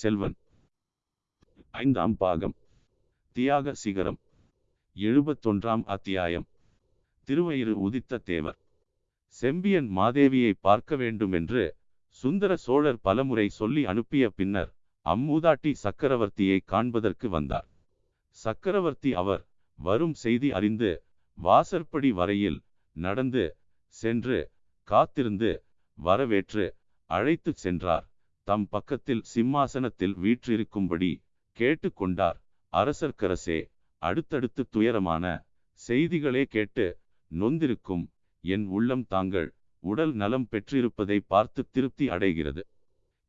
செல்வன். ஐந்தாம் பாகம். தியாக சிகரம். எழுபத்தொன்றாம் அத்தியாயம். திருவயிறு உதித்த தேவர். செம்பியன் மாதேவியை பார்க்க வேண்டுமென்று சுந்தர சோழர் பலமுறை சொல்லி அனுப்பிய பின்னர் அம்மூதாட்டி சக்கரவர்த்தியை காண்பதற்கு வந்தார். சக்கரவர்த்தி அவர் வரும் செய்தி அறிந்து வாசற்படி வரையில் நடந்து சென்று காத்திருந்து வரவேற்று அழைத்துச் சென்றார். தம் பக்கத்தில் சிம்மாசனத்தில் வீற்றிருக்கும்படி கேட்டுக்கொண்டார். அரசர்க்கரசே அடுத்தடுத்து துயரமான செய்திகளே கேட்டு நொந்திருக்கும் என் உள்ளம் தாங்கள் உடல் நலம் பெற்றிருப்பதை பார்த்து திருப்தி அடைகிறது.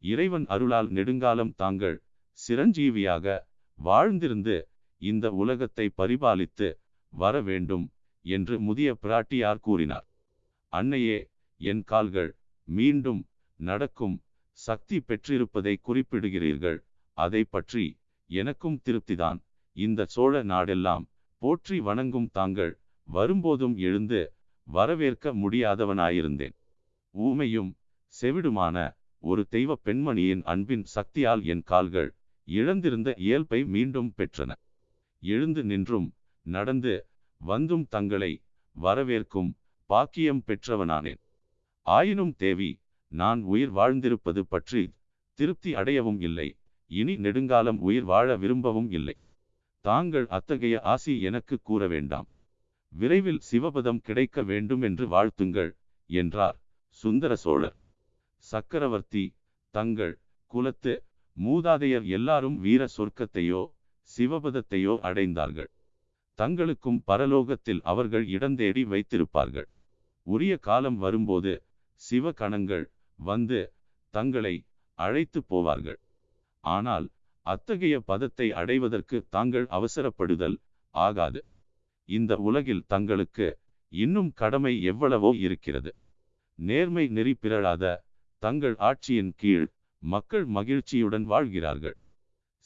இறைவன் அருளால் நெடுங்காலம் தாங்கள் சிரஞ்சீவியாக வாழ்ந்திருந்து இந்த உலகத்தை பரிபாலித்து வர வேண்டும் என்று முதிய பிராட்டியார் கூறினார். அன்னையே என் கால்கள் மீண்டும் நடக்கும் சக்தி பெற்றிருப்பதை குறிப்பிடுகிறீர்கள். அதை பற்றி எனக்கும் திருப்திதான். இந்த சோழ நாடெல்லாம் போற்றி வணங்கும் தாங்கள் வரும்போதும் எழுந்து வரவேற்க முடியாதவனாயிருந்தேன். ஊமையும் செவிடுமான ஒரு தெய்வ பெண்மணியின் அன்பின் சக்தியால் என் கால்கள் இழந்திருந்த இயல்பை மீண்டும் பெற்றன. எழுந்து நின்றும் நடந்து வந்தும் தங்களை வரவேற்கும் பாக்கியம் பெற்றவனானேன். ஆயினும் தேவி நான் உயிர் வாழ்ந்திருப்பது பற்றி திருப்தி அடையவும் இல்லை. இனி நெடுங்காலம் உயிர் வாழ விரும்பவும் இல்லை. தாங்கள் அத்தகைய ஆசி எனக்கு கூற வேண்டாம். விரைவில் சிவபதம் கிடைக்க வேண்டும் என்று வாழ்த்துங்கள் என்றார் சுந்தர சோழர். சக்கரவர்த்தி தங்கள் குலத்து மூதாதையர் எல்லாரும் வீர சொர்க்கத்தையோ சிவபதத்தையோ அடைந்தார்கள். தங்களுக்கும் பரலோகத்தில் அவர்கள் இடந்தேடி வைத்திருப்பார்கள். உரிய காலம் வரும்போது சிவகணங்கள் வந்து தங்களை அழைத்து போவார்கள். ஆனால் அத்தகைய பதத்தை அடைவதற்கு தாங்கள் அவசரப்படுதல் ஆகாது. இந்த உலகில் தங்களுக்கு இன்னும் கடமை எவ்வளவோ இருக்கிறது. நேர்மை நெறி பிறழாத தங்கள் ஆட்சியின் கீழ் மக்கள் மகிழ்ச்சியுடன் வாழ்கிறார்கள்.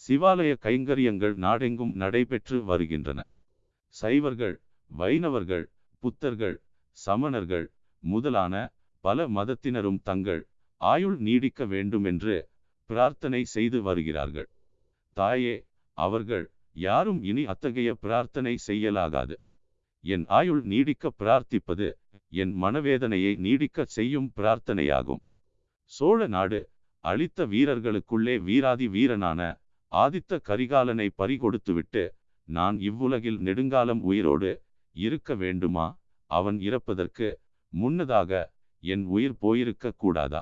சிவாலய கைங்கரியங்கள் நாடெங்கும் நடைபெற்று வருகின்றன. சைவர்கள் வைணவர்கள் புத்தர்கள் சமணர்கள் முதலான பல மதத்தினரும் தங்கள் ஆயுள் நீடிக்க வேண்டுமென்று பிரார்த்தனை செய்து வருகிறார்கள். தாயே அவர்கள் யாரும் இனி அத்தகைய பிரார்த்தனை செய்யலாகாது. என் ஆயுள் நீடிக்க பிரார்த்திப்பது என் மனவேதனையை நீடிக்க செய்யும் பிரார்த்தனையாகும். சோழ நாடு அளித்த வீரர்களுக்குள்ளே வீராதி வீரனான ஆதித்த கரிகாலனை பறிகொடுத்துவிட்டு நான் இவ்வுலகில் நெடுங்காலம் உயிரோடு இருக்க வேண்டுமா? அவன் இறப்பதற்கு முன்னதாக என் உயிர் போயிருக்க கூடாதா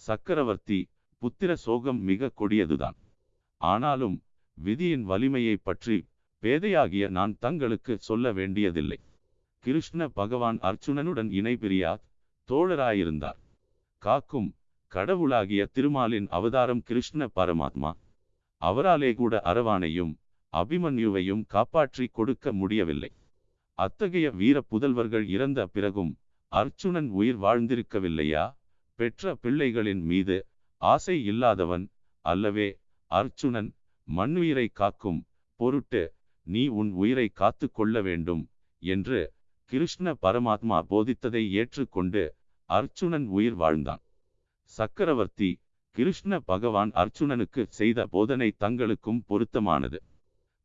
சக்கரவர்த்தி புத்திர சோகம் மிக கொடியதுதான். ஆனாலும் விதியின் வலிமையை பற்றி பேதையாகிய நான் தங்களுக்கு சொல்ல வேண்டியதில்லை. கிருஷ்ண பகவான் அர்ச்சுனனுடன் இணை தோழராயிருந்தார். காக்கும் கடவுளாகிய திருமாலின் அவதாரம் கிருஷ்ண பரமாத்மா. அவராலே கூட அரவானையும் அபிமன்யுவையும் காப்பாற்றி கொடுக்க முடியவில்லை. அத்தகைய வீர புதல்வர்கள் இறந்த பிறகும் அர்ச்சுனன் உயிர் வாழ்ந்திருக்கவில்லையா? பெற்ற பிள்ளைகளின் மீது ஆசை இல்லாதவன் அல்லவே அர்ச்சுனன் மண்ணுயிரை காக்கும் பொருட்டு நீ உன் உயிரை காத்து கொள்ள வேண்டும் என்று கிருஷ்ண பரமாத்மா போதித்ததை ஏற்றுக்கொண்டு அர்ச்சுனன் உயிர் வாழ்ந்தான். சக்கரவர்த்தி கிருஷ்ண பகவான் அர்ச்சுனனுக்கு செய்த போதனை தங்களுக்கும் பொருத்தமானது.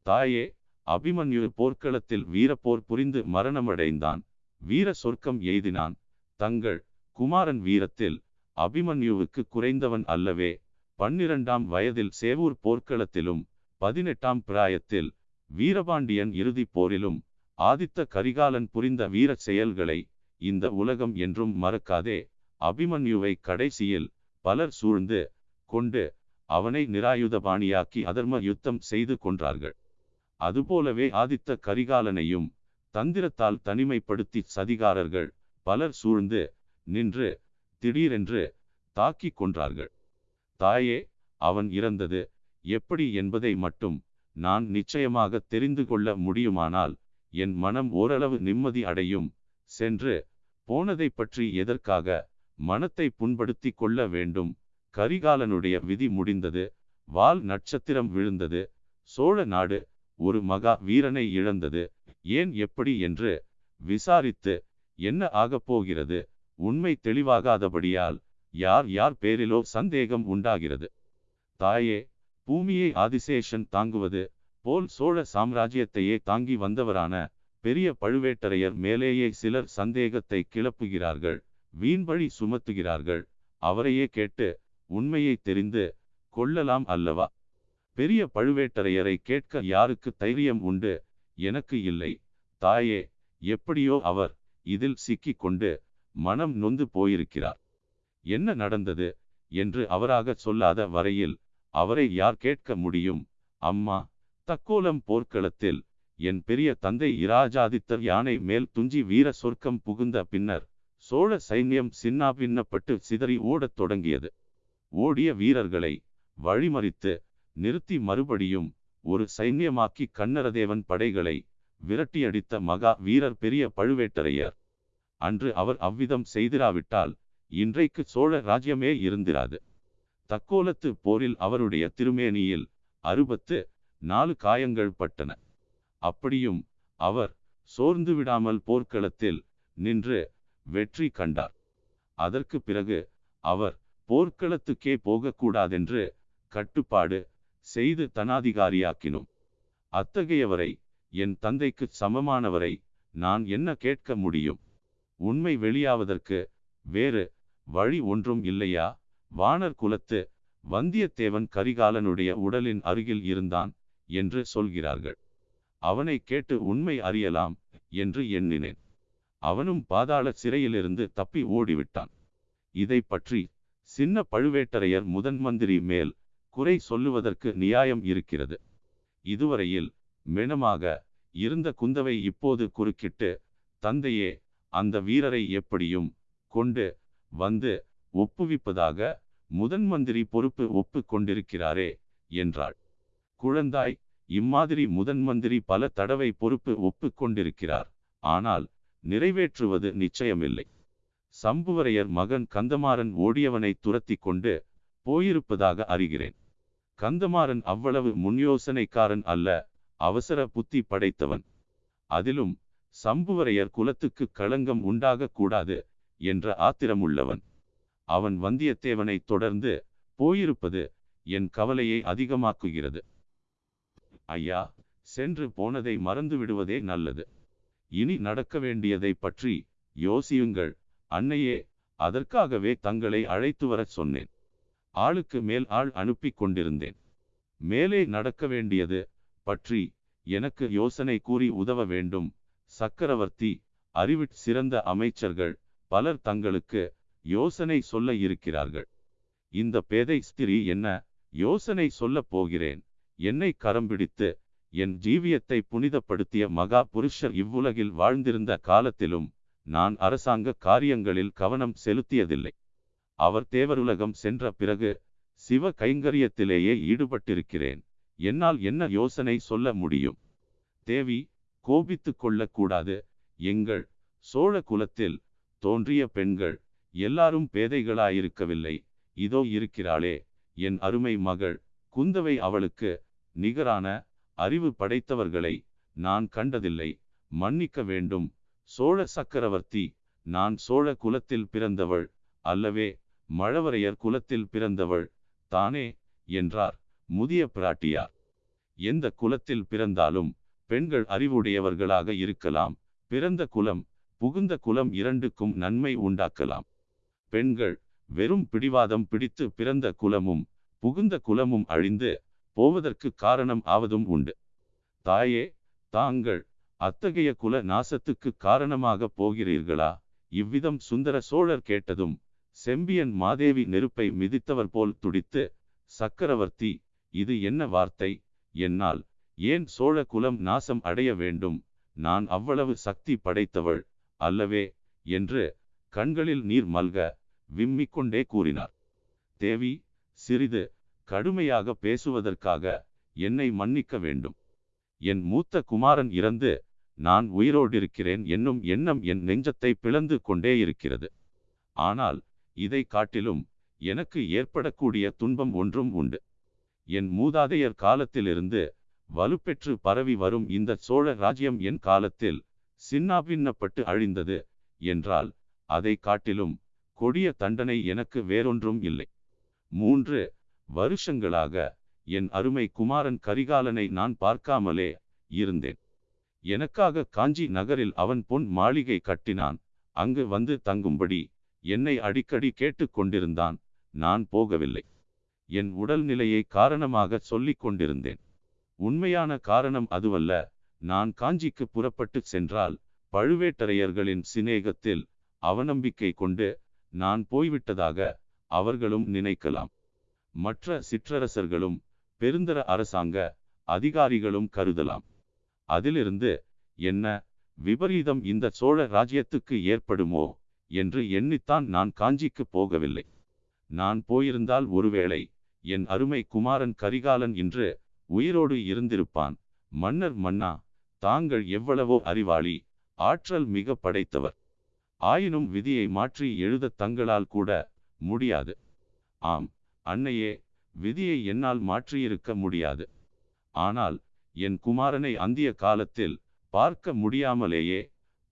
தாயே அபிமன்யு போர்க்களத்தில் வீரப்போர் புரிந்து மரணமடைந்தான். வீர சொர்க்கம் எய்தினான். தங்கள் குமாரன் வீரத்தில் அபிமன்யுவுக்கு குறைந்தவன் அல்லவே பன்னிரண்டாம் வயதில் சேவூர் போர்க்களத்திலும் பதினெட்டாம் பிராயத்தில் வீரபாண்டியன் இறுதிப் போரிலும் ஆதித்த கரிகாலன் புரிந்த வீர செயல்களை இந்த உலகம் என்றும் மறக்காதே. அபிமன்யுவை கடைசியில் பலர் சூழ்ந்து கொண்டு அவனை நிராயுதபாணியாக்கி அதர்ம யுத்தம் செய்து கொன்றார்கள். அதுபோலவே ஆதித்த கரிகாலனையும் தந்திரத்தால் தனிமைப்படுத்தி சதிகாரர்கள் பலர் சூழ்ந்து நின்று திடீரென்று தாக்கி கொன்றார்கள். தாயே அவன் இறந்தது எப்படி என்பதை மட்டும் நான் நிச்சயமாக தெரிந்து கொள்ள முடியுமானால் என் மனம் ஓரளவு நிம்மதி அடையும். சென்று போனதை பற்றி எதற்காக மனத்தை புண்படுத்தி கொள்ள வேண்டும்? கரிகாலனுடைய விதி முடிந்தது. வால் நட்சத்திரம் விழுந்தது. சோழ நாடு ஒரு மகா வீரனை இழந்தது. ஏன் எப்படி என்று விசாரித்து என்ன ஆகப் போகிறது? உண்மை தெளிவாகாதபடியால் யார் யார் பேரிலோ சந்தேகம் உண்டாகிறது. தாயே பூமியை ஆதிசேஷன் தாங்குவது போல் சோழ சாம்ராஜ்யத்தையே தாங்கி வந்தவரான பெரிய பழுவேட்டரையர் மேலேயே சிலர் சந்தேகத்தை கிளப்புகிறார்கள் வீண்வழி சுமத்துகிறார்கள். அவரையே கேட்டு உண்மையை தெரிந்து கொள்ளலாம் அல்லவா? பெரிய பழுவேட்டரையரை கேட்க யாருக்கு தைரியம் உண்டு? எனக்கு இல்லை. தாயே எப்படியோ அவர் இதில் சிக்கிக் கொண்டு மனம் நொந்து போயிருக்கிறார். என்ன நடந்தது என்று அவராக சொல்லாத வரையில் அவரை யார் கேட்க முடியும்? அம்மா தக்கோலம் போர்க்களத்தில் என் பெரிய தந்தை இராஜாதித்தர் யானை மேல் துஞ்சி வீர சொர்க்கம் புகுந்த பின்னர் சோழ சைன்யம் சின்னாபின்னப்பட்டு சிதறி ஓடத் தொடங்கியது. ஓடிய வீரர்களை வழிமறித்து நிறுத்தி மறுபடியும் ஒரு சைன்யமாக்கி கண்ணரதேவன் படைகளை விரட்டியடித்த மகா வீரர் பெரிய பழுவேட்டரையர். அன்று அவர் அவ்விதம் செய்திராவிட்டால் இன்றைக்கு சோழ ராஜ்யமே இருந்திராது. தக்கோலத்து போரில் அவருடைய திருமேனியில் அறுபத்து நாலு காயங்கள் பட்டன. அப்படியும் அவர் சோர்ந்து விடாமல் போர்க்களத்தில் நின்று வெற்றி கண்டார். அதற்கு பிறகு அவர் போர்க்களத்துக்கே போகக்கூடாதென்று கட்டுப்பாடு செய்து தனாதிகாரியாக்கினோம். அத்தகையவரை என் தந்தைக்கு சமமானவரை நான் என்ன கேட்க முடியும்? உண்மை வெளியாவதற்கு வேறு வழி ஒன்றும் இல்லையா? வானர் குலத்து வந்தியத்தேவன் கரிகாலனுடைய உடலின் அருகில் இருந்தான் என்று சொல்கிறார்கள். அவனை கேட்டு உண்மை அறியலாம் என்று எண்ணினேன். அவனும் பாதாள சிறையிலிருந்து தப்பி ஓடிவிட்டான். இதை பற்றி சின்ன பழுவேட்டரையர் முதன் மந்திரி மேல் குறை சொல்லுவதற்கு நியாயம் இருக்கிறது. இதுவரையில் மெனமாக இருந்த குந்தவை இப்போது குறுக்கிட்டு தந்தையே அந்த வீரரை எப்படியும் கொண்டு வந்து ஒப்புவிப்பதாக முதன் மந்திரி பொறுப்பு ஒப்பு கொண்டிருக்கிறாரே என்றாள். குழந்தாய் இம்மாதிரி முதன் மந்திரி பல தடவை பொறுப்பு ஒப்பு கொண்டிருக்கிறார். ஆனால் நிறைவேற்றுவது நிச்சயமில்லை. சம்புவரையர் மகன் கந்தமாறன் ஓடியவனை துரத்தி கொண்டு போயிருப்பதாக அறிகிறேன். கந்தமாறன் அவ்வளவு முன்யோசனைக்காரன் அல்ல அவசர புத்தி படைத்தவன். அதிலும் சம்புவரையர் குலத்துக்கு களங்கம் உண்டாகக்கூடாது என்ற ஆத்திரமுள்ளவன். அவன் வந்தியத்தேவனை தொடர்ந்து போயிருப்பது என் கவலையை அதிகமாக்குகிறது. ஐயா சென்று போனதை மறந்து விடுவதே நல்லது. இனி நடக்க வேண்டியதை பற்றி யோசியுங்கள். அன்னையே அதற்காகவே தங்களை அழைத்து வரச் சொன்னேன். ஆளுக்கு மேல் ஆள் அனுப்பி கொண்டிருந்தேன். மேலே நடக்க வேண்டியது பற்றி எனக்கு யோசனை கூறி உதவ வேண்டும். சக்கரவர்த்தி அறிவிற் சிறந்த அமைச்சர்கள் பலர் தங்களுக்கு யோசனை சொல்ல இருக்கிறார்கள். இந்த பேதை ஸ்திரீ என்ன யோசனை சொல்லப் போகிறேன். என்னை கரம் பிடித்து என் ஜீவியத்தை புனிதப்படுத்திய மகா புருஷர் இவ்வுலகில் வாழ்ந்திருந்த காலத்திலும் நான் அரசாங்க காரியங்களில் கவனம் செலுத்தியதில்லை. அவர் தேவருலகம் சென்ற பிறகு சிவ கைங்கரியத்திலேயே ஈடுபட்டிருக்கிறேன். என்னால் என்ன யோசனை சொல்ல முடியும்? தேவி கோபித்து கொள்ளக்கூடாது. எங்கள் சோழ குலத்தில் தோன்றிய பெண்கள் எல்லாரும் பேதைகளாயிருக்கவில்லை. இதோ இருக்கிறாளே என் அருமை மகள். குந்தவை அவளுக்கு நிகரான அறிவு படைத்தவர்களை நான் கண்டதில்லை. மன்னிக்க வேண்டும். சோழ சக்கரவர்த்தி நான் சோழ குலத்தில் பிறந்தவள் அல்லவே. மழவரையர் குலத்தில் பிறந்தவள் தானே என்றார் முதிய பிராட்டியார். எந்த குலத்தில் பிறந்தாலும் பெண்கள் அறிவுடையவர்களாக இருக்கலாம் பிறந்த குலம் புகுந்த குலம் இரண்டுக்கும் நன்மை உண்டாக்கலாம். பெண்கள் வெறும் பிடிவாதம் பிடித்து பிறந்த குலமும் புகுந்த குலமும் அழிந்து போவதற்கு காரணம் ஆவதும் உண்டு. தாயே தாங்கள் அத்தகைய குல நாசத்துக்கு காரணமாக போகிறீர்களா? இவ்விதம் சுந்தர சோழர் கேட்டதும் செம்பியன் மாதேவி நெருப்பை மிதித்தவர் போல் துடித்து சக்கரவர்த்தி இது என்ன வார்த்தை? என்னால் ஏன் சோழ குலம் நாசம் அடைய வேண்டும்? நான் அவ்வளவு சக்தி படைத்தவள் அல்லவே? என்று கண்களில் நீர் மல்க விம்மிக்கொண்டே கூறினார். தேவி சிறிது கடுமையாக பேசுவதற்காக என்னை மன்னிக்க வேண்டும். என் மூத்த குமாரன் இறந்து நான் உயிரோடிருக்கிறேன் என்னும் எண்ணம் என் நெஞ்சத்தை பிளந்து கொண்டே இருக்கிறது. ஆனால் இதை காட்டிலும் எனக்கு ஏற்படக்கூடிய துன்பம் ஒன்றும் உண்டு. என் மூதாதையர் காலத்திலிருந்து வலுப்பெற்று பரவி வரும் இந்த சோழ ராஜ்யம் என் காலத்தில் சின்னாபின்னப்பட்டு அழிந்தது என்றால் அதை காட்டிலும் கொடிய தண்டனை எனக்கு வேறொன்றும் இல்லை. மூன்று வருஷங்களாக என் அருமை குமாரன் கரிகாலனை நான் பார்க்காமலே இருந்தேன். எனக்காக காஞ்சி நகரில் அவன் பொன் மாளிகை கட்டினான். அங்கு வந்து தங்கும்படி என்னை அடிக்கடி கேட்டுக்கொண்டிருந்தான் நான் போகவில்லை. என் உடல்நிலையை காரணமாக சொல்லிக் கொண்டிருந்தேன். உண்மையான காரணம் அதுவல்ல. நான் காஞ்சிக்கு புறப்பட்டு சென்றால் பழுவேட்டரையர்களின் சிநேகத்தில் அவநம்பிக்கை கொண்டு நான் போய்விட்டதாக அவர்களும் நினைக்கலாம். மற்ற சிற்றரசர்களும் பெருந்தர அரசாங்க அதிகாரிகளும் கருதலாம். அதிலிருந்து என்ன விபரீதம் இந்த சோழ ராஜ்யத்துக்கு ஏற்படுமோ? என்று எண்ணித்தான் நான் காஞ்சிக்கு போகவில்லை. நான் போயிருந்தால் ஒருவேளை என் அருமை குமாரன் கரிகாலன் இன்று உயிரோடு இருந்திருப்பான். மன்னர் மன்னா தாங்கள் எவ்வளவோ அறிவாளி ஆற்றல் மிக படைத்தவர். ஆயினும் விதியை மாற்றி எழுத தங்களால் கூட முடியாது. ஆம் அன்னையே விதியை என்னால் மாற்றியிருக்க முடியாது. ஆனால் என் குமாரனை அந்திய காலத்தில் பார்க்க முடியாமலேயே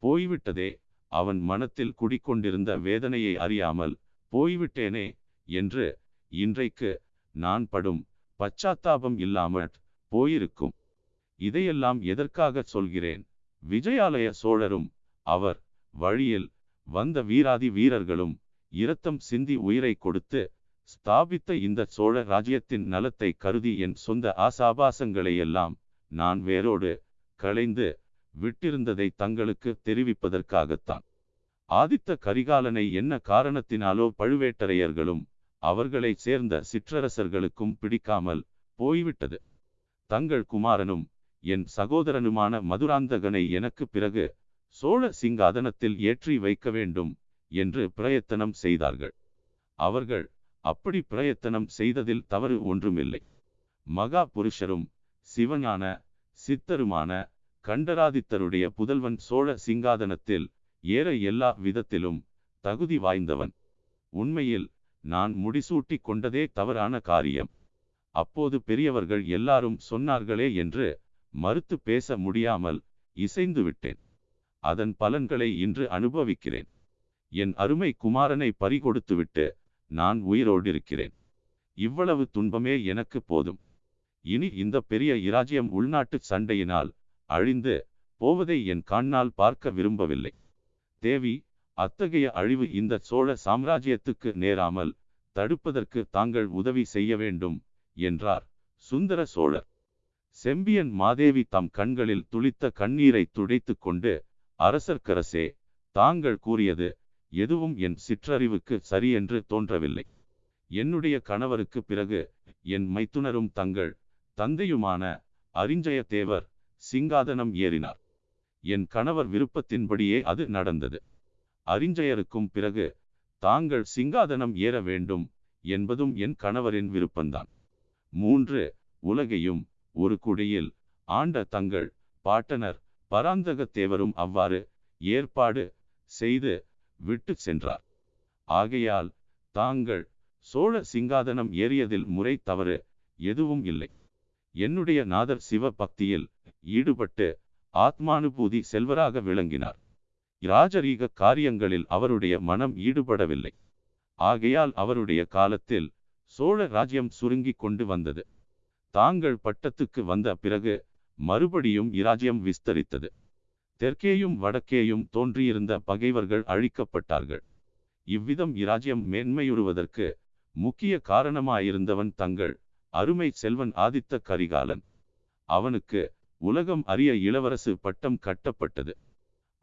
போய்விட்டதே. அவன் மனத்தில் குடிக்கொண்டிருந்த வேதனையை அறியாமல் போய்விட்டேனே என்று இன்றைக்கு நான் படும் பச்சாத்தாபம் இல்லாமல் போயிருக்கும். இதையெல்லாம் எதற்காக சொல்கிறேன்? விஜயாலய சோழரும் அவர் வழியில் வந்த வீராதி வீரர்களும் இரத்தம் சிந்தி உயிரை கொடுத்து ஸ்தாபித்த இந்த சோழ ராஜ்யத்தின் நலத்தை கருதி என் சொந்த ஆசாபாசங்களையெல்லாம் நான் வேரோடு களைந்து விட்டிருந்ததை தங்களுக்கு தெரிவிப்பதற்காகத்தான். ஆதித்த கரிகாலனை என்ன காரணத்தினாலோ பழுவேட்டரையர்களும் அவர்களை சேர்ந்த சிற்றரசர்களுக்கும் பிடிக்காமல் போய்விட்டது. தங்கள் குமாரனும் என் சகோதரனுமான மதுராந்தகனை எனக்கு பிறகு சோழ சிங்காதனத்தில் ஏற்றி வைக்க வேண்டும் என்று பிரயத்தனம் செய்தார்கள். அவர்கள் அப்படி பிரயத்தனம் செய்ததில் தவறு ஒன்றுமில்லை. மகா புருஷரும் சிவஞான சித்தருமான கண்டராதித்தருடைய புதல்வன் சோழ சிங்காதனத்தில் ஏற எல்லா விதத்திலும் தகுதி வாய்ந்தவன். உண்மையில் நான் முடிசூட்டி கொண்டதே தவறான காரியம். அப்போது பெரியவர்கள் எல்லாரும் சொன்னார்களே என்று மறுத்து பேச முடியாமல் இசைந்து விட்டேன். அதன் பலன்களை இன்று அனுபவிக்கிறேன். என் அருமை குமாரனை பறிகொடுத்துவிட்டு நான் உயிரோடிருக்கிறேன். இவ்வளவு துன்பமே எனக்கு போதும். இனி இந்த பெரிய இராஜ்யம் உள்நாட்டு சண்டையினால் அழிந்து போவதை என் கண்ணால் பார்க்க விரும்பவில்லை. தேவி அத்தகைய அழிவு இந்த சோழ சாம்ராஜ்யத்துக்கு நேராமல் தடுப்பதற்கு தாங்கள் உதவி செய்ய வேண்டும் என்றார் சுந்தர சோழர். செம்பியன் மாதேவி தம் கண்களில் துளித்த கண்ணீரை துடைத்து கொண்டு அரசர்க்கரசே தாங்கள் கூறியது எதுவும் என் சிற்றறிவுக்கு சரியென்று தோன்றவில்லை. என்னுடைய கணவருக்கு பிறகு என் மைத்துனரும் தங்கள் தந்தையுமான அரிஞ்சயத்தேவர் சிங்காதனம் ஏறினார். என் கணவர் விருப்பத்தின்படியே அது நடந்தது. அரிஞ்சயருக்கும் பிறகு தாங்கள் சிங்காதனம் ஏற வேண்டும் என்பதும் என் கணவரின் விருப்பம்தான் மூன்று உலகையும் ஒரு குடியில் ஆண்ட தங்கள் பாட்டனர் பராந்தகத்தேவரும் அவ்வாறு ஏற்பாடு செய்து விட்டு சென்றார். ஆகையால் தாங்கள் சோழ சிங்காதனம் ஏறியதில் முறை தவறு எதுவும் இல்லை. என்னுடைய நாதர் சிவ பக்தியில் ஈடுபட்டு ஆத்மானுபூதி செல்வராக விளங்கினார். இராஜரீக காரியங்களில் அவருடைய மனம் ஈடுபடவில்லை. ஆகையால் அவருடைய காலத்தில் சோழ ராஜ்யம் சுருங்கி கொண்டு வந்தது. தாங்கள் பட்டத்துக்கு வந்த பிறகு மறுபடியும் இராஜ்யம் விஸ்தரித்தது. தெற்கேயும் வடக்கேயும் தோன்றியிருந்த பகைவர்கள் அழிக்கப்பட்டார்கள். இவ்விதம் இராஜ்யம் மேன்மையுறுவதற்கு முக்கிய காரணமாயிருந்தவன் தங்கள் அருமை செல்வன் ஆதித்த கரிகாலன். அவனுக்கு உலகம் அறிய இளவரசு பட்டம் கட்டப்பட்டது.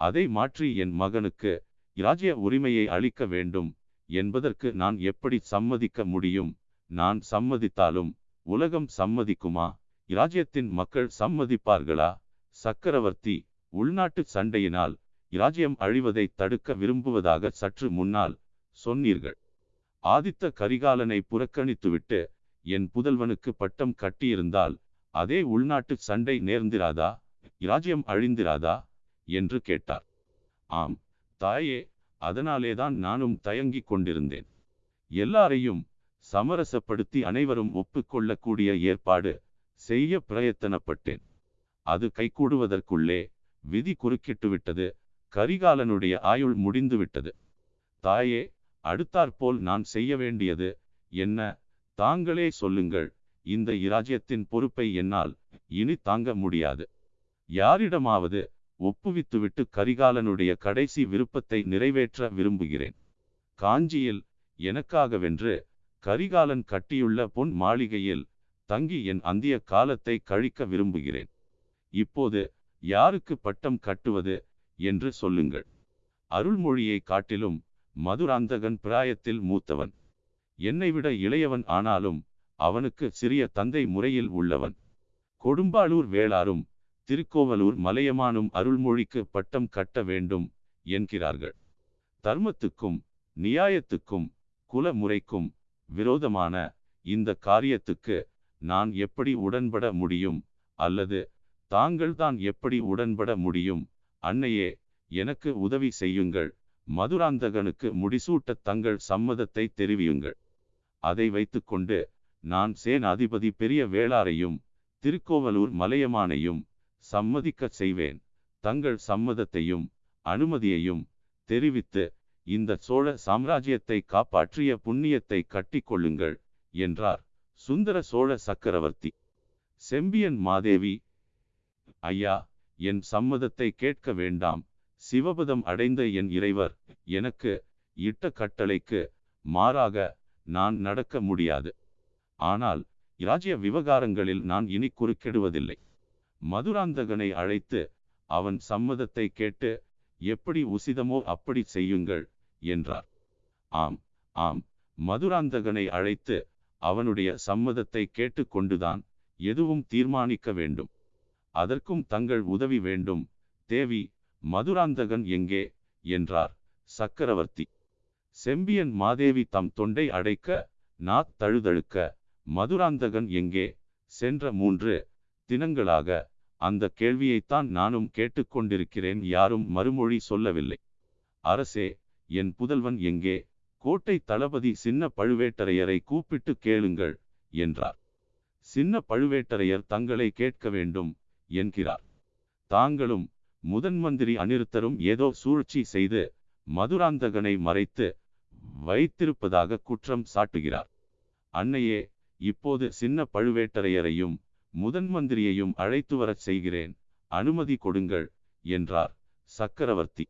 அதை மாற்றி என் மகனுக்கு இராஜ்ய உரிமையை அளிக்க வேண்டும் என்பதற்கு நான் எப்படி சம்மதிக்க முடியும்? நான் சம்மதித்தாலும் உலகம் சம்மதிக்குமா? இராஜ்யத்தின் மக்கள் சம்மதிப்பார்களா? சக்கரவர்த்தி உள்நாட்டு சண்டையினால் இராஜ்யம் அழிவதை தடுக்க விரும்புவதாக சற்று முன்னால் சொன்னீர்கள். ஆதித்த கரிகாலனை புறக்கணித்துவிட்டு என் புதல்வனுக்கு பட்டம் கட்டியிருந்தால் அதே உள்நாட்டு சண்டை நேர்ந்திராதா? இராஜ்யம் அழிந்திராதா? என்று கேட்டார். ஆம் தாயே அதனாலேதான் நானும் தயங்கிக் கொண்டிருந்தேன். எல்லாரையும் சமரசப்படுத்தி அனைவரும் ஒப்புக்கொள்ளக்கூடிய ஏற்பாடு செய்ய பிரயத்தனப்பட்டேன். அது கைகூடுவதற்குள்ளே விதி குறுக்கிட்டு விட்டது கரிகாலனுடைய ஆயுள் முடிந்து விட்டது தாயே அடுத்தாற்போல் நான் செய்ய வேண்டியது என்ன? தாங்களே சொல்லுங்கள் இந்த இராஜ்யத்தின் பொறுப்பை என்னால் இனி தாங்க முடியாது. யாரிடமாவது ஒப்புவித்துவிட்டு கரிகாலனுடைய கடைசி விருப்பத்தை நிறைவேற்ற விரும்புகிறேன். காஞ்சியில் எனக்காகவென்று கரிகாலன் கட்டியுள்ள பொன் மாளிகையில் தங்கி என் அந்திய காலத்தை கழிக்க விரும்புகிறேன். இப்போது யாருக்கு பட்டம் கட்டுவது என்று சொல்லுங்கள். அருள்மொழியை காட்டிலும் மதுராந்தகன் பிராயத்தில் மூத்தவன். என்னை விட இளையவன் ஆனாலும் அவனுக்கு சிறிய தந்தை முறையில் உள்ளவன். கொடும்பாளூர் வேளாரும் திருக்கோவலூர் மலையமானும் அருள்மொழிக்கு பட்டம் கட்ட வேண்டும் என்கிறார்கள். தர்மத்துக்கும் நியாயத்துக்கும் குல முறைக்கும் விரோதமான இந்த காரியத்துக்கு நான் எப்படி உடன்பட முடியும்? அல்லது தாங்கள்தான் எப்படி உடன்பட முடியும்? அன்னையே எனக்கு உதவி செய்யுங்கள். மதுராந்தகனுக்கு முடிசூட்ட தங்கள் சம்மதத்தை தெரிவியுங்கள். அதை வைத்துக்கொண்டு நான் சேனாதிபதி பெரிய வேளாரையும் திருக்கோவலூர் மலையமானையும் சம்மதிக்கச் செய்வேன். தங்கள் சம்மதத்தையும் அனுமதியையும் தெரிவித்து இந்த சோழ சாம்ராஜ்யத்தை காப்பாற்றிய புண்ணியத்தை கட்டிக்கொள்ளுங்கள் என்றார். சுந்தர சோழ சக்கரவர்த்தி. செம்பியன் மாதேவி ஐயா என் சம்மதத்தை கேட்க வேண்டாம். சிவபதம் அடைந்த என் இறைவர் எனக்கு இட்ட கட்டளைக்கு மாறாக நான் நடக்க முடியாது. ஆனால் இராஜ்ய விவகாரங்களில் நான் இனி குறுக்கிடுவதில்லை. மதுராந்தகனை அழைத்து அவன் சம்மதத்தை கேட்டு எப்படி உசிதமோ அப்படி செய்யுங்கள் என்றார். ஆம் ஆம் மதுராந்தகனை அழைத்து அவனுடைய சம்மதத்தை கேட்டுக்கொண்டுதான் எதுவும் தீர்மானிக்க வேண்டும். அதற்கும் தங்கள் உதவி வேண்டும் தேவி மதுராந்தகன் எங்கே? என்றார் சக்கரவர்த்தி. செம்பியன் மாதேவி தம் தொண்டை அடைக்க நாத் தழுதழுக்க மதுராந்தகன் எங்கே? சென்ற மூன்று தினங்களாக அந்த கேள்வியைத்தான் நானும் கேட்டுக்கொண்டிருக்கிறேன் யாரும் மறுமொழி சொல்லவில்லை. அரசே என் புதல்வன் எங்கே? கோட்டை தளபதி சின்ன பழுவேட்டரையரை கூப்பிட்டு கேளுங்கள் என்றார். சின்ன பழுவேட்டரையர் தங்களை கேட்க வேண்டும் என்கிறார். தாங்களும் முதன்மந்திரி அனிருத்தரும் ஏதோ சூழ்ச்சி செய்து மதுராந்தகனை மறைத்து வைத்திருப்பதாக குற்றம் சாட்டுகிறார். அன்னையே இப்போது சின்ன பழுவேட்டரையரையும் முதன்மந்திரியையும் அழைத்து வரச் செய்கிறேன் அனுமதி கொடுங்கள் என்றார் சக்கரவர்த்தி.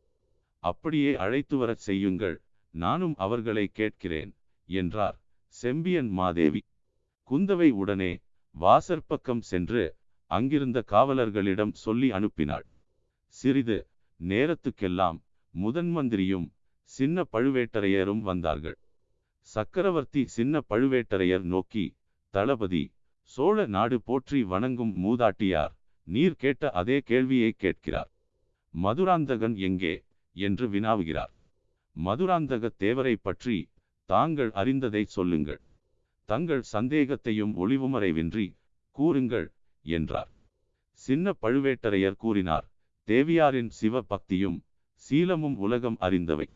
அப்படியே அழைத்து வரச் செய்யுங்கள் நானும் அவர்களை கேட்கிறேன் என்றார் செம்பியன் மாதேவி. குந்தவை உடனே வாசற்பக்கம் சென்று அங்கிருந்த காவலர்களிடம் சொல்லி அனுப்பினாள். சிறிது நேரத்துக்கெல்லாம் முதன்மந்திரியும் சின்ன பழுவேட்டரையரும் வந்தார்கள். சக்கரவர்த்தி சின்ன பழுவேட்டரையர் நோக்கி தளபதி சோழ நாடு போற்றி வணங்கும் மூதாட்டியார் நீர் கேட்ட அதே கேள்வியை கேட்கிறார். மதுராந்தகன் எங்கே? என்று வினாவுகிறார். மதுராந்தக தேவரை பற்றி தாங்கள் அறிந்ததை சொல்லுங்கள். தங்கள் சந்தேகத்தையும் ஒளிவுமறைவின்றி கூறுங்கள் என்றார். சின்ன பழுவேட்டரையர் கூறினார் தேவியாரின் சிவ பக்தியும் சீலமும் உலகம் அறிந்தவை.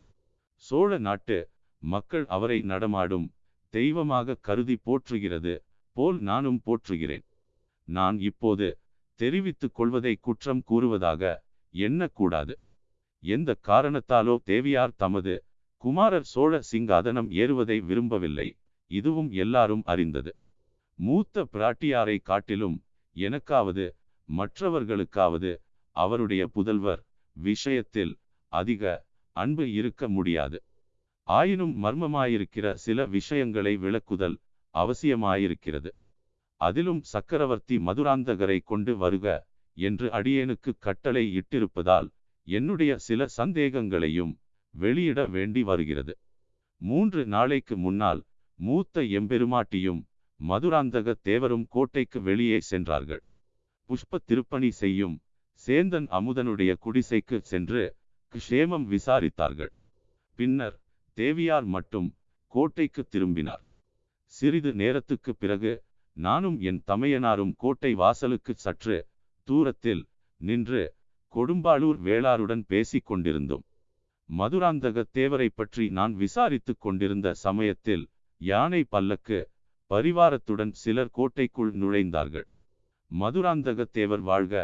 சோழ நாட்டு மக்கள் அவரை நடமாடும் தெய்வமாக கருதி போற்றுகிறது போல் நானும் போற்றுகிறேன். நான் இப்போது தெரிவித்துக் கொள்வதை குற்றம் கூறுவதாக எண்ணக்கூடாது. எந்த காரணத்தாலோ தேவியார் தமது குமாரர் சோழ சிங்காதனம் ஏறுவதை விரும்பவில்லை. இதுவும் எல்லாரும் அறிந்தது. மூத்த பிராட்டியாரை காட்டிலும் எனக்காவது மற்றவர்களுக்காவது அவருடைய புதல்வர் விஷயத்தில் அதிக அன்பு இருக்க முடியாது. ஆயினும் மர்மமாயிருக்கிற சில விஷயங்களை விளக்குதல் அவசியமாயிருக்கிறது. அதிலும் சக்கரவர்த்தி மதுராந்தகரை கொண்டு வருக என்று அடியேனுக்கு கட்டளை இட்டிருப்பதால் என்னுடைய சில சந்தேகங்களையும் வெளியிட வேண்டி வருகிறது. மூன்று நாளைக்கு முன்னால் மூத்த எம்பெருமாட்டியும் மதுராந்தக தேவரும் கோட்டைக்கு வெளியே சென்றார்கள். புஷ்ப திருப்பணி செய்யும் சேந்தன் அமுதனுடைய குடிசைக்கு சென்று க்ஷேமம் விசாரித்தார்கள். பின்னர் தேவியார் மட்டும் கோட்டைக்கு திரும்பினார். சிறிது நேரத்துக்கு பிறகு நானும் என் தமையனாரும் கோட்டை வாசலுக்கு சற்று தூரத்தில் நின்று கொடும்பாளூர் வேளாருடன் பேசிக் கொண்டிருந்தோம். மதுராந்தக தேவரை பற்றி நான் விசாரித்துக் கொண்டிருந்த சமயத்தில் யானை பல்லக்கு பரிவாரத்துடன் சிலர் கோட்டைக்குள் நுழைந்தார்கள். மதுராந்தக தேவர் வாழ்க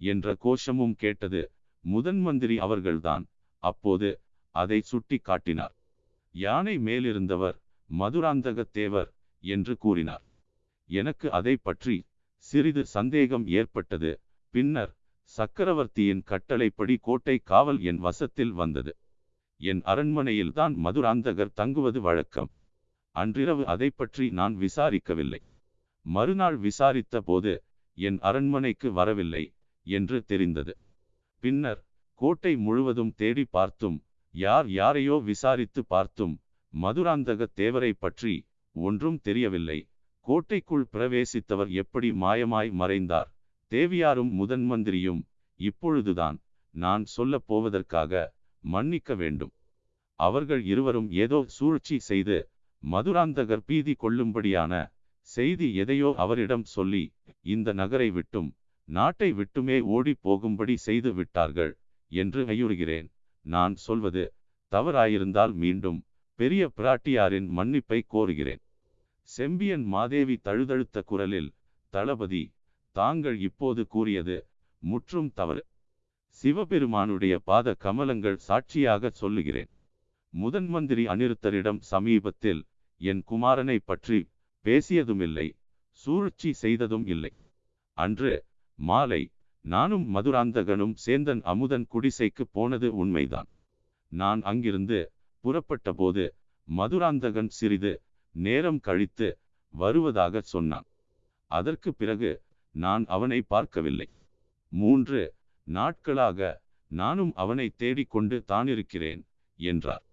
என்ற கோஷமும் கேட்டது முதன்மந்திரி அவர்கள்தான். அப்போது அதை சுட்டி காட்டினார். யானை மேலிருந்தவர் மதுராந்தக தேவர் என்று கூறினார். எனக்கு அதை பற்றி சிறிது சந்தேகம் ஏற்பட்டது. பின்னர் சக்கரவர்த்தியின் கட்டளைப்படி கோட்டை காவல் என் வசத்தில் வந்தது. என் அரண்மனையில்தான் மதுராந்தகர் தங்குவது வழக்கம். அன்றிரவு அதை பற்றி நான் விசாரிக்கவில்லை. மறுநாள் விசாரித்த போது என் அரண்மனைக்கு வரவில்லை என்று தெரிந்தது. பின்னர் கோட்டை முழுவதும் தேடி பார்த்தும் யார் யாரையோ விசாரித்து பார்த்தும் மதுராந்தக தேவரை பற்றி ஒன்றும் தெரியவில்லை. கோட்டைக்குள் பிரவேசித்தவர் எப்படி மாயமாய் மறைந்தார்? தேவியாரும் முதன் மந்திரியும் இப்பொழுதுதான் நான் சொல்லப் போவதற்காக மன்னிக்க வேண்டும். அவர்கள் இருவரும் ஏதோ சூழ்ச்சி செய்து மதுராந்தகர் பீதி கொள்ளும்படியான செய்தி எதையோ அவரிடம் சொல்லி இந்த நகரை விட்டும் நாட்டை விட்டுமே ஓடி போகும்படி செய்து விட்டார்கள் என்று ஐயுறுகிறேன். நான் சொல்வது தவறாயிருந்தால் மீண்டும் பெரிய பிராட்டியாரின் மன்னிப்பை கோருகிறேன். செம்பியன் மாதேவி தழுதழுத்த குரலில் தளபதி தாங்கள் இப்போது கூறியது முற்றும் தவறு. சிவபெருமானுடைய பாத கமலங்கள் சாட்சியாக சொல்லுகிறேன். முதன் மந்திரி அனிருத்தரிடம் சமீபத்தில் என் குமாரனை பற்றி பேசியதுமில்லை சூழ்ச்சி செய்ததும் இல்லை. அன்று மாலை நானும் மதுராந்தகனும் சேந்தன் அமுதன் குடிசைக்கு போனது உண்மைதான். நான் அங்கிருந்து புறப்பட்டபோது மதுராந்தகன் சிறிது நேரம் கழித்து வருவதாக சொன்னான். அதற்கு பிறகு நான் அவனை பார்க்கவில்லை. மூன்று நாட்களாக நானும் அவனை தேடிக்கொண்டு தானிருக்கிறேன் என்றார்.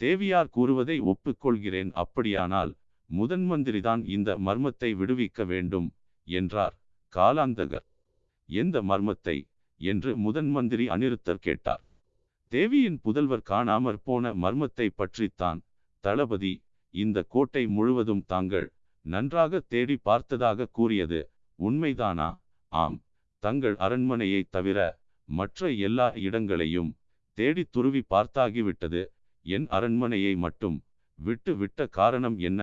தேவியார் கூறுவதை ஒப்புக்கொள்கிறேன் அப்படியானால் முதன் மந்திரிதான் இந்த மர்மத்தை விடுவிக்க வேண்டும் என்றார் காலாந்தகர். எந்த மர்மத்தை? என்று முதன் மந்திரி அனிருத்தர் கேட்டார். தேவியின் புதல்வர் காணாமற் போன மர்மத்தை பற்றித்தான் தளபதி இந்த கோட்டை முழுவதும் தாங்கள் நன்றாக தேடி பார்த்ததாக கூறியது உண்மைதானா? ஆம் தங்கள் அரண்மனையை தவிர மற்ற எல்லா இடங்களையும் தேடி துருவி பார்த்தாகிவிட்டது. என் அரண்மனையை மட்டும் விட்டு விட்ட காரணம் என்ன?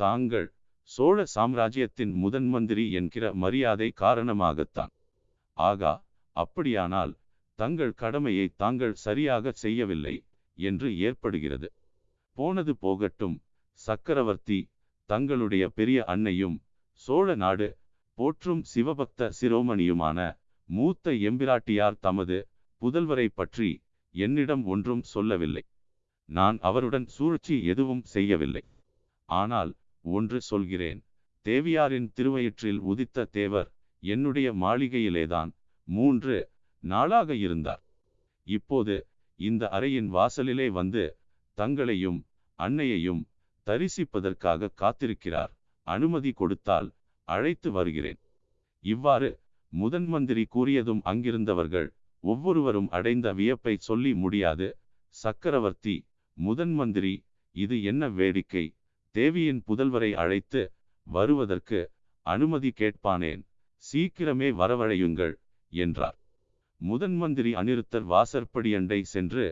தாங்கள் சோழ சாம்ராஜ்யத்தின் முதன் மந்திரி என்கிற மரியாதை காரணமாகத்தான். ஆகா அப்படியானால் தங்கள் கடமையை தாங்கள் சரியாக செய்யவில்லை என்று ஏற்படுகிறது. போனது போகட்டும் சக்கரவர்த்தி தங்களுடைய பெரிய அன்னையும் சோழ நாடு போற்றும் சிவபக்த சிரோமணியுமான மூத்த எம்பிராட்டியார் தமது புதல்வரை பற்றி என்னிடம் ஒன்றும் சொல்லவில்லை. நான் அவருடன் சூழ்ச்சி எதுவும் செய்யவில்லை. ஆனால் ஒன்று சொல்கிறேன் தேவியாரின் திருவயிற்றில் உதித்த தேவர் என்னுடைய மாளிகையிலேதான் மூன்று நாளாக இருந்தார். இப்போது இந்த அறையின் வாசலிலே வந்து தங்களையும் அன்னையையும் தரிசிப்பதற்காக காத்திருக்கிறார். அனுமதி கொடுத்தால் அழைத்து வருகிறேன். இவ்வாறு முதன் மந்திரி கூறியதும் அங்கிருந்தவர்கள் ஒவ்வொருவரும் அடைந்த வியப்பை சொல்லி முடியாது. சக்கரவர்த்தி முதன் மந்திரி இது என்ன வேடிக்கை? தேவியின் புதல்வரை அழைத்து வருவதற்கு அனுமதி கேட்பானேன்? சீக்கிரமே வரவழையுங்கள் என்றார். முதன் மந்திரி அனிருத்தர் வாசற்படியண்டை சென்று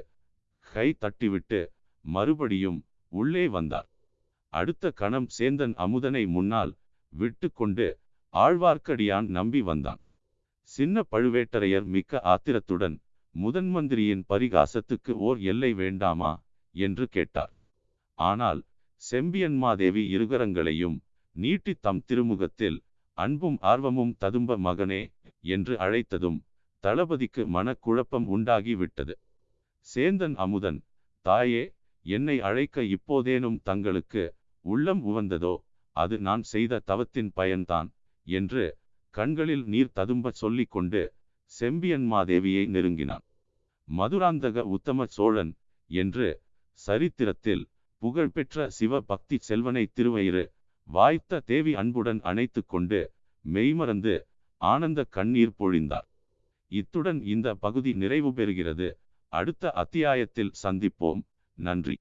கை தட்டிவிட்டு மறுபடியும் உள்ளே வந்தார். அடுத்த கணம் சேந்தன் அமுதனை முன்னால் விட்டு கொண்டு ஆழ்வார்க்கடியான் நம்பி வந்தான். சின்ன பழுவேட்டரையர் மிக்க ஆத்திரத்துடன் முதன் மந்திரியின் பரிகாசத்துக்கு ஓர் எல்லை வேண்டாமா என்று கேட்டார். ஆனால் செம்பியன்மாதேவி இருகரங்களையும் நீட்டி தம் திருமுகத்தில் அன்பும் ஆர்வமும் ததும்ப மகனே என்று அழைத்ததும் தளபதிக்கு மனக்குழப்பம் உண்டாகிவிட்டது. சேந்தன் அமுதன் தாயே என்னை அழைக்க இப்போதேனும் தங்களுக்கு உள்ளம் உவந்ததோ? அது நான் செய்த தவத்தின் பயன்தான் என்று கண்களில் நீர் ததும்ப சொல்லிக்கொண்டு செம்பியன்மாதேவியை நெருங்கினான். மதுராந்தக உத்தம சோழன் என்று சரித்திரத்தில் புகழ்பெற்ற சிவ பக்தி செல்வனை திருவயிறு வாய்த்த தேவி அன்புடன் அணைத்து கொண்டு மெய்மறந்து ஆனந்த கண்ணீர் பொழிந்தார். இத்துடன் இந்த பகுதி நிறைவு பெறுகிறது. அடுத்த அத்தியாயத்தில் சந்திப்போம். நன்றி.